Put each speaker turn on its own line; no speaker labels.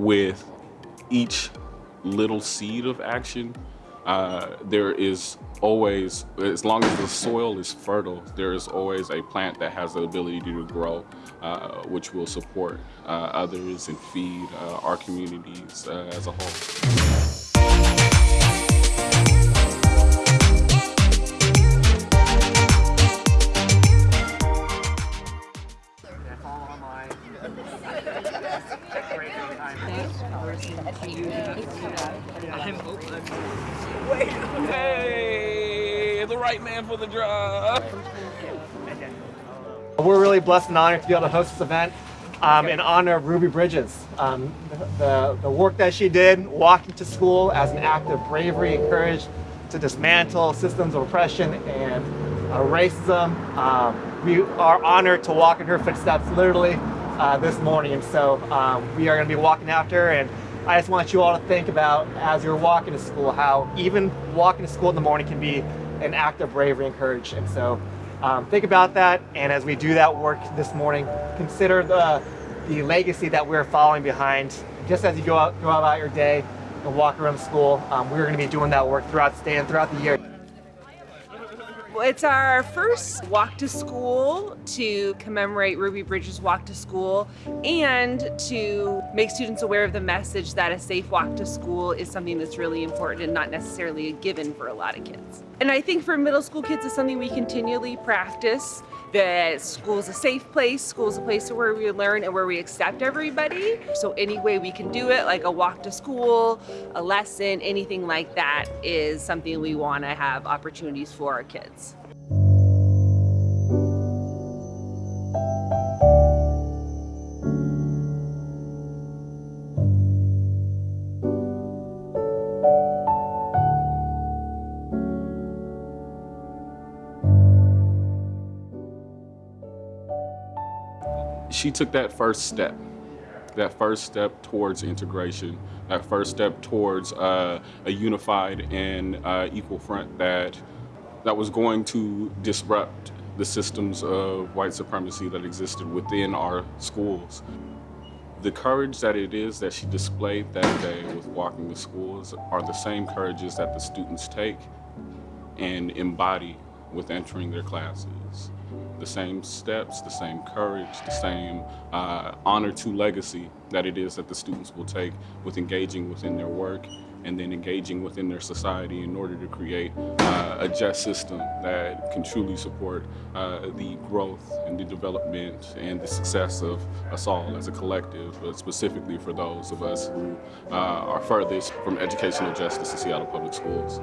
with each little seed of action, uh, there is always, as long as the soil is fertile, there is always a plant that has the ability to grow, uh, which will support uh, others and feed uh, our communities uh, as a whole. Hey, the right man for the job.
We're really blessed and honored to be able to host this event um, in honor of Ruby Bridges. Um, the, the work that she did, walking to school as an act of bravery and courage to dismantle systems of oppression and uh, racism. Um, we are honored to walk in her footsteps literally uh, this morning. And so um, we are going to be walking after her. And I just want you all to think about as you're walking to school, how even walking to school in the morning can be an act of bravery and courage. And so um, think about that. And as we do that work this morning, consider the, the legacy that we're following behind. Just as you go out, go about your day and walk around school, um, we're going to be doing that work throughout the day and throughout the year.
It's our first walk to school to commemorate Ruby Bridges' walk to school and to make students aware of the message that a safe walk to school is something that's really important and not necessarily a given for a lot of kids. And I think for middle school kids it's something we continually practice that school is a safe place, school is a place where we learn and where we accept everybody. So any way we can do it, like a walk to school, a lesson, anything like that is something we want to have opportunities for our kids.
She took that first step, that first step towards integration, that first step towards uh, a unified and uh, equal front that that was going to disrupt the systems of white supremacy that existed within our schools. The courage that it is that she displayed that day with walking the schools are the same courages that the students take and embody with entering their classes. The same steps, the same courage, the same uh, honor to legacy that it is that the students will take with engaging within their work and then engaging within their society in order to create uh, a just system that can truly support uh, the growth and the development and the success of us all as a collective, but specifically for those of us who uh, are furthest from educational justice in Seattle Public Schools.